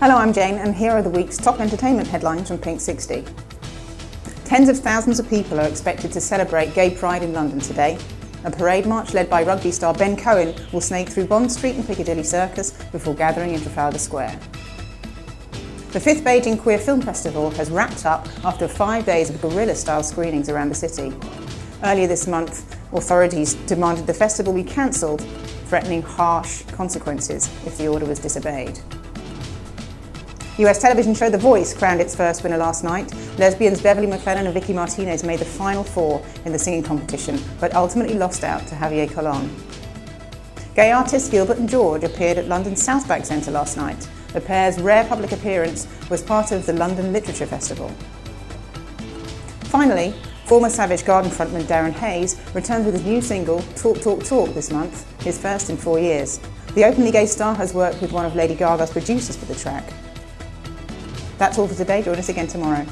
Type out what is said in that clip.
Hello, I'm Jane and here are the week's top entertainment headlines from Pink 60. Tens of thousands of people are expected to celebrate Gay Pride in London today. A parade march led by rugby star Ben Cohen will snake through Bond Street and Piccadilly Circus before gathering in Trafalgar Square. The fifth Beijing Queer Film Festival has wrapped up after five days of guerrilla-style screenings around the city. Earlier this month, authorities demanded the festival be cancelled, threatening harsh consequences if the order was disobeyed. US television show The Voice crowned its first winner last night. Lesbians Beverly McClellan and Vicci Martinez made the final four in the singing competition, but ultimately lost out to Javier Colon. Gay artists Gilbert and George appeared at London's Southbank Centre last night. The pair's rare public appearance was part of the London Literature Festival. Finally, former Savage Garden frontman Darren Hayes returns with his new single, Talk Talk Talk, this month, his first in four years. The openly gay star has worked with one of Lady Gaga's producers for the track. That's all for today. Join us again tomorrow.